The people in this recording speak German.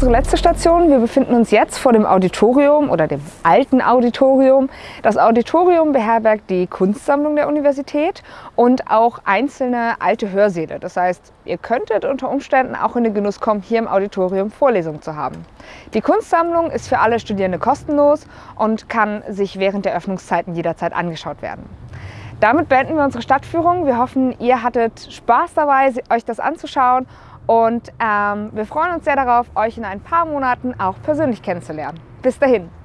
unsere letzte Station. Wir befinden uns jetzt vor dem Auditorium oder dem alten Auditorium. Das Auditorium beherbergt die Kunstsammlung der Universität und auch einzelne alte Hörsäle. Das heißt, ihr könntet unter Umständen auch in den Genuss kommen, hier im Auditorium Vorlesungen zu haben. Die Kunstsammlung ist für alle Studierende kostenlos und kann sich während der Öffnungszeiten jederzeit angeschaut werden. Damit beenden wir unsere Stadtführung. Wir hoffen, ihr hattet Spaß dabei, euch das anzuschauen und ähm, wir freuen uns sehr darauf, euch in ein paar Monaten auch persönlich kennenzulernen. Bis dahin!